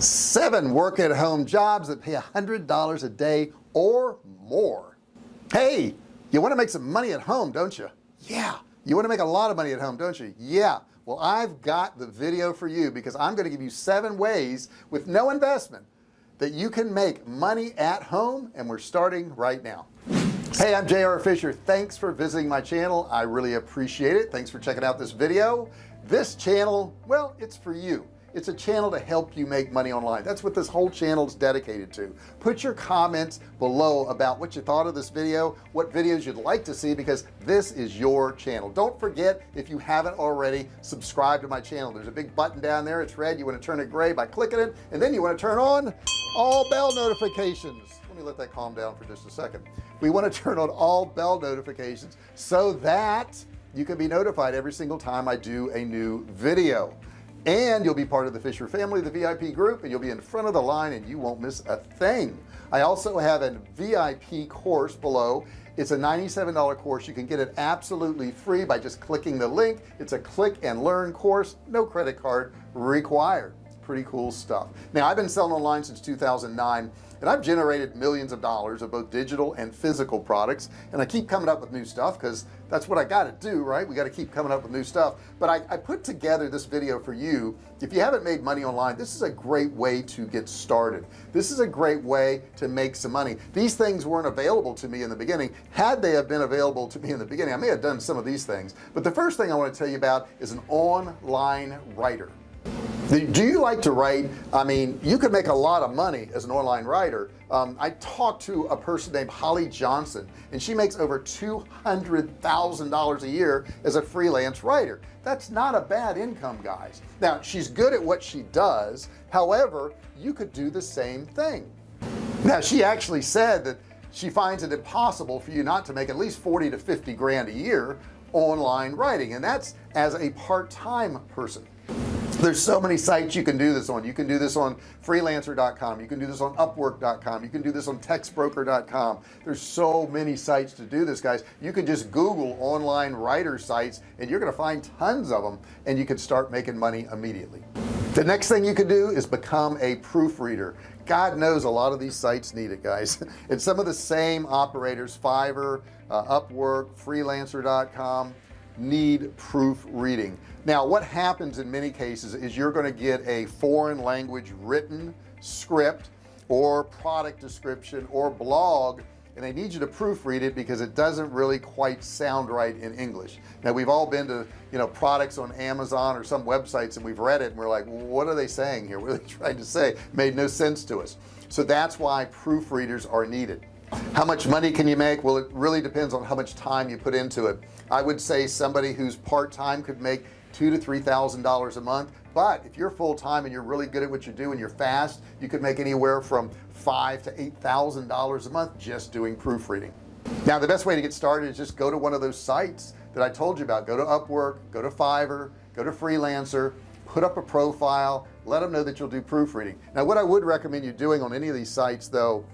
seven work at home jobs that pay a hundred dollars a day or more. Hey you want to make some money at home don't you? Yeah. You want to make a lot of money at home don't you? Yeah. Well I've got the video for you because I'm going to give you seven ways with no investment that you can make money at home and we're starting right now. Hey I'm JR Fisher. Thanks for visiting my channel. I really appreciate it. Thanks for checking out this video. This channel well it's for you it's a channel to help you make money online. That's what this whole channel is dedicated to. Put your comments below about what you thought of this video what videos you'd like to see because this is your channel. Don't forget if you haven't already subscribe to my channel. There's a big button down there. It's red. You want to turn it gray by clicking it and then you want to turn on all bell notifications. Let me let that calm down for just a second. We want to turn on all bell notifications so that you can be notified every single time I do a new video and you'll be part of the Fisher family the VIP group and you'll be in front of the line and you won't miss a thing. I also have a VIP course below. It's a $97 course. You can get it absolutely free by just clicking the link. It's a click and learn course. No credit card required pretty cool stuff. Now I've been selling online since 2009 and I've generated millions of dollars of both digital and physical products and I keep coming up with new stuff because that's what I got to do right? We got to keep coming up with new stuff. But I, I, put together this video for you. If you haven't made money online this is a great way to get started. This is a great way to make some money. These things weren't available to me in the beginning. Had they have been available to me in the beginning I may have done some of these things. But the first thing I want to tell you about is an online writer do you like to write? I mean you could make a lot of money as an online writer. Um, I talked to a person named Holly Johnson and she makes over $200,000 a year as a freelance writer. That's not a bad income guys. Now she's good at what she does. However you could do the same thing. Now she actually said that she finds it impossible for you not to make at least 40 to 50 grand a year online writing and that's as a part-time person there's so many sites you can do this on. You can do this on freelancer.com you can do this on upwork.com you can do this on textbroker.com there's so many sites to do this guys. You can just google online writer sites and you're going to find tons of them and you can start making money immediately. The next thing you can do is become a proofreader. God knows a lot of these sites need it guys. And some of the same operators Fiverr uh, Upwork freelancer.com need proofreading now what happens in many cases is you're going to get a foreign language written script or product description or blog and they need you to proofread it because it doesn't really quite sound right in English. Now we've all been to you know products on Amazon or some websites and we've read it and we're like what are they saying here? What are they trying to say made no sense to us. So that's why proofreaders are needed how much money can you make? Well it really depends on how much time you put into it. I would say somebody who's part-time could make two to three thousand dollars a month but if you're full-time and you're really good at what you do and you're fast you could make anywhere from five to eight thousand dollars a month just doing proofreading. Now the best way to get started is just go to one of those sites that I told you about. Go to Upwork go to Fiverr go to freelancer put up a profile let them know that you'll do proofreading. Now what I would recommend you doing on any of these sites though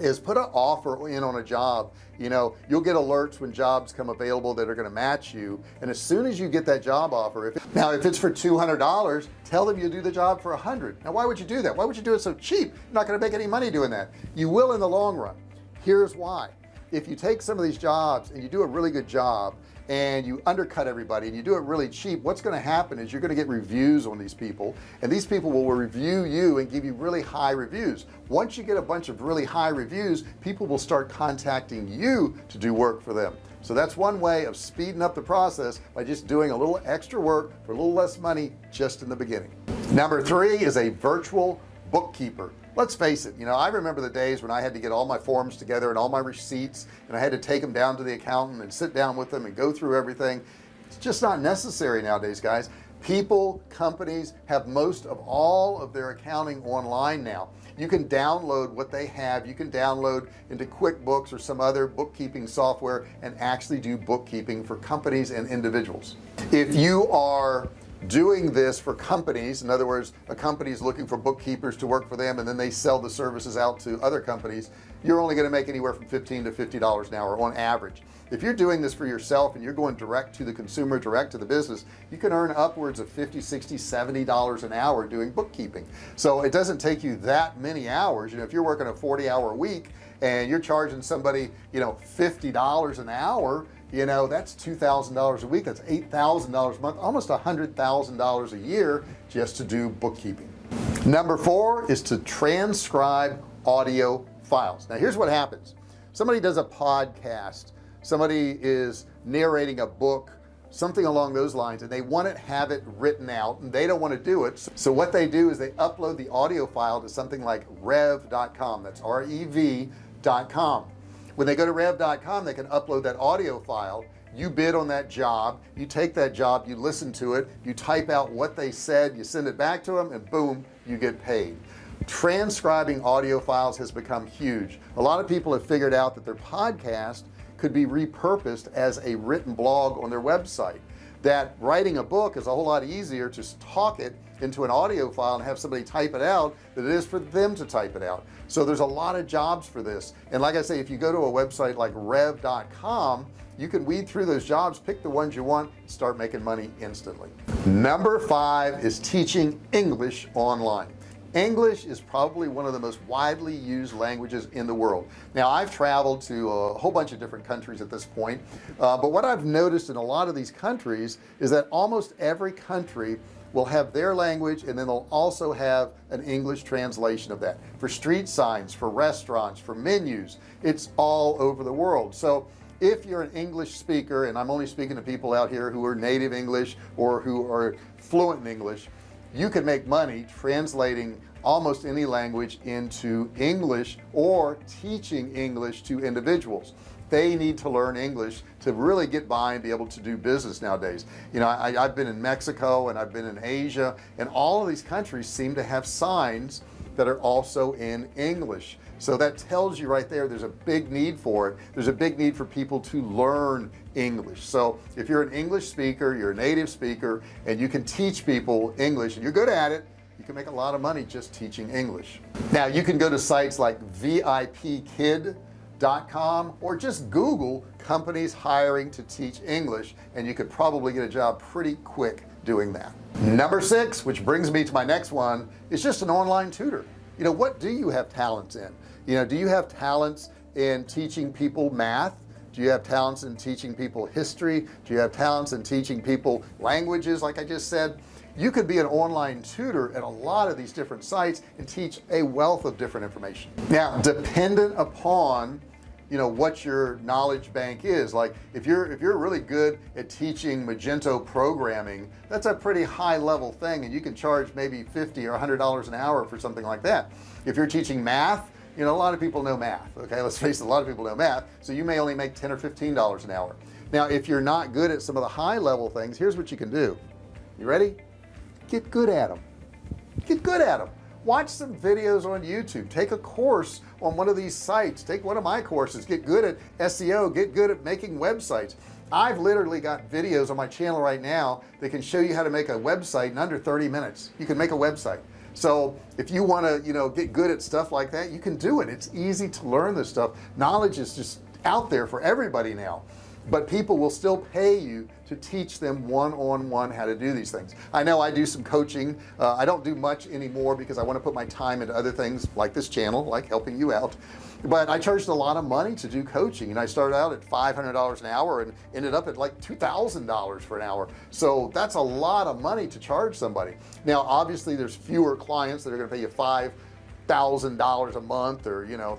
is put an offer in on a job. You know you'll get alerts when jobs come available that are going to match you. And as soon as you get that job offer if it, now if it's for $200 tell them you'll do the job for a hundred. Now why would you do that? Why would you do it so cheap? You're not going to make any money doing that. You will in the long run. Here's why if you take some of these jobs and you do a really good job and you undercut everybody and you do it really cheap what's going to happen is you're going to get reviews on these people. And these people will review you and give you really high reviews. Once you get a bunch of really high reviews people will start contacting you to do work for them. So that's one way of speeding up the process by just doing a little extra work for a little less money just in the beginning. Number three is a virtual bookkeeper let's face it you know I remember the days when I had to get all my forms together and all my receipts and I had to take them down to the accountant and sit down with them and go through everything. It's just not necessary nowadays guys. People companies have most of all of their accounting online now. You can download what they have. You can download into QuickBooks or some other bookkeeping software and actually do bookkeeping for companies and individuals. If you are doing this for companies. In other words a company is looking for bookkeepers to work for them and then they sell the services out to other companies you're only going to make anywhere from 15 to 50 dollars an hour on average. If you're doing this for yourself and you're going direct to the consumer direct to the business you can earn upwards of 50 60 70 dollars an hour doing bookkeeping. So it doesn't take you that many hours. You know if you're working a 40 hour week and you're charging somebody you know $50 an hour you know that's $2,000 a week that's $8,000 a month almost a hundred thousand dollars a year just to do bookkeeping. Number four is to transcribe audio files. Now here's what happens. Somebody does a podcast somebody is narrating a book something along those lines and they want to have it written out and they don't want to do it. So what they do is they upload the audio file to something like rev.com that's rev.com when they go to rev.com they can upload that audio file. You bid on that job. You take that job. You listen to it. You type out what they said. You send it back to them and boom you get paid. Transcribing audio files has become huge. A lot of people have figured out that their podcast could be repurposed as a written blog on their website. That writing a book is a whole lot easier to talk it into an audio file and have somebody type it out than it is for them to type it out. So there's a lot of jobs for this. And like I say if you go to a website like rev.com you can weed through those jobs pick the ones you want start making money instantly. Number five is teaching English online. English is probably one of the most widely used languages in the world. Now I've traveled to a whole bunch of different countries at this point uh, but what I've noticed in a lot of these countries is that almost every country will have their language and then they'll also have an English translation of that. For street signs for restaurants for menus it's all over the world. So if you're an English speaker and I'm only speaking to people out here who are native English or who are fluent in English you can make money translating almost any language into English or teaching English to individuals they need to learn English to really get by and be able to do business nowadays. You know I, have been in Mexico and I've been in Asia and all of these countries seem to have signs that are also in English. So that tells you right there there's a big need for it. There's a big need for people to learn English. So if you're an English speaker you're a native speaker and you can teach people English and you're good at it you can make a lot of money just teaching English. Now you can go to sites like VIPKid com or just Google companies hiring to teach English and you could probably get a job pretty quick doing that. Number six which brings me to my next one is just an online tutor. You know what do you have talents in? You know do you have talents in teaching people math? Do you have talents in teaching people history? Do you have talents in teaching people languages like I just said? You could be an online tutor at a lot of these different sites and teach a wealth of different information. Now dependent upon you know what your knowledge bank is. Like if you're if you're really good at teaching Magento programming that's a pretty high level thing and you can charge maybe 50 or 100 dollars an hour for something like that. If you're teaching math you know a lot of people know math okay? Let's face it a lot of people know math so you may only make 10 or 15 dollars an hour. Now if you're not good at some of the high level things here's what you can do. You ready? Get good at them get good at them watch some videos on YouTube. Take a course on one of these sites. Take one of my courses. Get good at SEO get good at making websites. I've literally got videos on my channel right now that can show you how to make a website in under 30 minutes. You can make a website. So if you want to you know get good at stuff like that you can do it. It's easy to learn this stuff. Knowledge is just out there for everybody now but people will still pay you to teach them one-on-one -on -one how to do these things. I know I do some coaching. Uh, I don't do much anymore because I want to put my time into other things like this channel like helping you out. But I charged a lot of money to do coaching and I started out at $500 an hour and ended up at like $2,000 for an hour. So that's a lot of money to charge somebody. Now obviously there's fewer clients that are going to pay you five thousand dollars a month or you know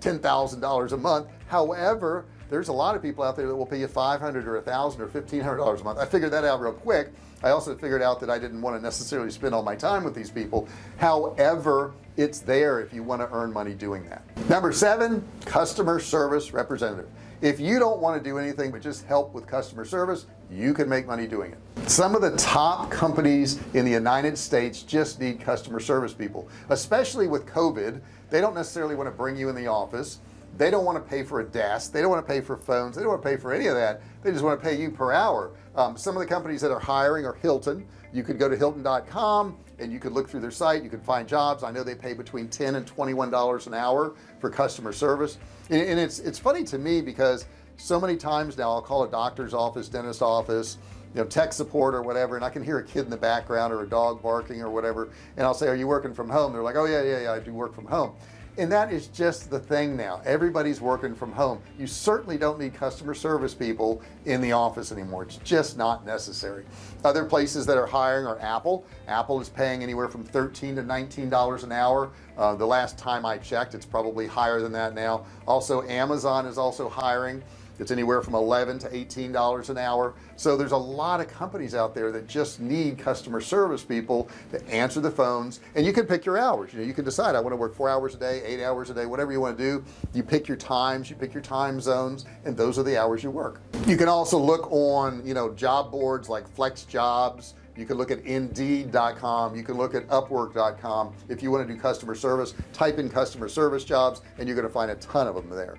ten thousand dollars a month. However there's a lot of people out there that will pay you 500 or a thousand or fifteen hundred dollars a month. I figured that out real quick. I also figured out that I didn't want to necessarily spend all my time with these people. However it's there if you want to earn money doing that. Number seven customer service representative. If you don't want to do anything but just help with customer service you can make money doing it. Some of the top companies in the United States just need customer service people especially with COVID. They don't necessarily want to bring you in the office they don't want to pay for a desk they don't want to pay for phones they don't want to pay for any of that. They just want to pay you per hour. Um, some of the companies that are hiring are Hilton. You could go to Hilton.com and you could look through their site you could find jobs. I know they pay between 10 and 21 dollars an hour for customer service. And, and it's it's funny to me because so many times now I'll call a doctor's office dentist office you know tech support or whatever and I can hear a kid in the background or a dog barking or whatever and I'll say are you working from home? They're like oh yeah yeah yeah I do work from home and that is just the thing now. Everybody's working from home. You certainly don't need customer service people in the office anymore. It's just not necessary. Other places that are hiring are Apple. Apple is paying anywhere from 13 to 19 dollars an hour. Uh, the last time I checked it's probably higher than that now. Also Amazon is also hiring it's anywhere from 11 to 18 dollars an hour. So there's a lot of companies out there that just need customer service people to answer the phones. And you can pick your hours. You know you can decide I want to work four hours a day eight hours a day whatever you want to do. You pick your times you pick your time zones and those are the hours you work. You can also look on you know job boards like flex jobs. You can look at indeed.com you can look at upwork.com if you want to do customer service. Type in customer service jobs and you're going to find a ton of them there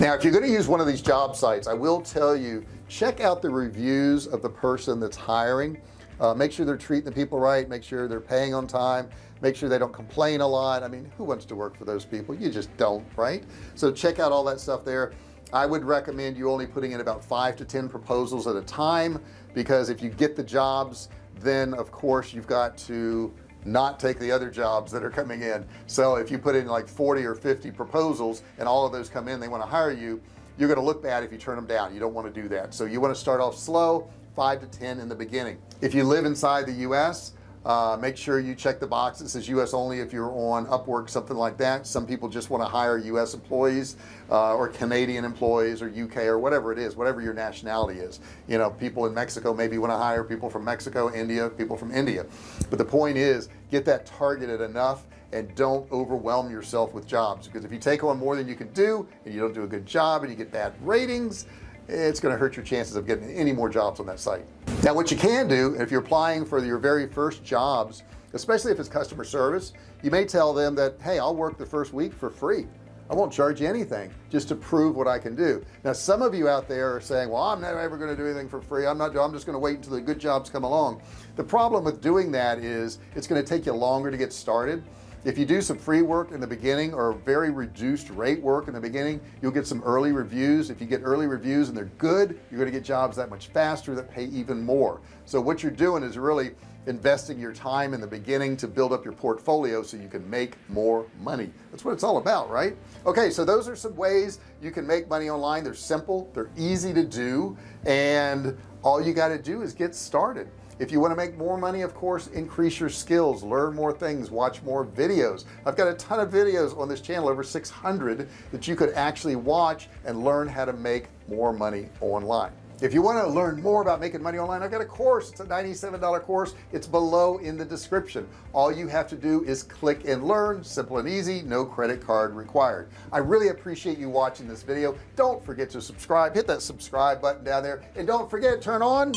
now if you're going to use one of these job sites I will tell you check out the reviews of the person that's hiring. Uh, make sure they're treating the people right make sure they're paying on time make sure they don't complain a lot. I mean who wants to work for those people? You just don't right? So check out all that stuff there. I would recommend you only putting in about five to ten proposals at a time because if you get the jobs then of course you've got to not take the other jobs that are coming in. So if you put in like 40 or 50 proposals and all of those come in they want to hire you you're going to look bad if you turn them down. You don't want to do that. So you want to start off slow five to ten in the beginning. If you live inside the US uh, make sure you check the box that says US only if you're on Upwork something like that. Some people just want to hire US employees uh, or Canadian employees or UK or whatever it is whatever your nationality is. You know people in Mexico maybe want to hire people from Mexico India people from India. But the point is get that targeted enough and don't overwhelm yourself with jobs because if you take on more than you can do and you don't do a good job and you get bad ratings it's going to hurt your chances of getting any more jobs on that site now what you can do if you're applying for your very first jobs especially if it's customer service you may tell them that hey I'll work the first week for free. I won't charge you anything just to prove what I can do. Now some of you out there are saying well I'm never ever going to do anything for free. I'm not I'm just going to wait until the good jobs come along. The problem with doing that is it's going to take you longer to get started if you do some free work in the beginning or very reduced rate work in the beginning you'll get some early reviews. If you get early reviews and they're good you're going to get jobs that much faster that pay even more. So what you're doing is really investing your time in the beginning to build up your portfolio so you can make more money. That's what it's all about right? Okay so those are some ways you can make money online. They're simple they're easy to do and all you got to do is get started if you want to make more money of course increase your skills learn more things watch more videos. I've got a ton of videos on this channel over 600 that you could actually watch and learn how to make more money online. If you want to learn more about making money online I've got a course it's a $97 course. It's below in the description. All you have to do is click and learn simple and easy no credit card required. I really appreciate you watching this video. Don't forget to subscribe hit that subscribe button down there and don't forget to turn on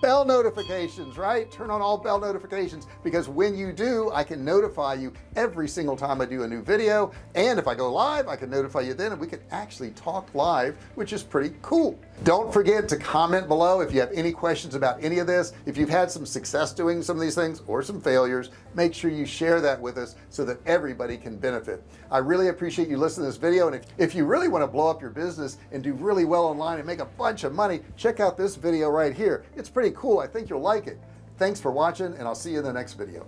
bell notifications right? Turn on all bell notifications because when you do I can notify you every single time I do a new video. And if I go live I can notify you then and we can actually talk live which is pretty cool. Don't forget to comment below if you have any questions about any of this. If you've had some success doing some of these things or some failures make sure you share that with us so that everybody can benefit. I really appreciate you listening to this video and if, if you really want to blow up your business and do really well online and make a bunch of money check out this video right here. It's pretty cool. I think you'll like it. Thanks for watching and I'll see you in the next video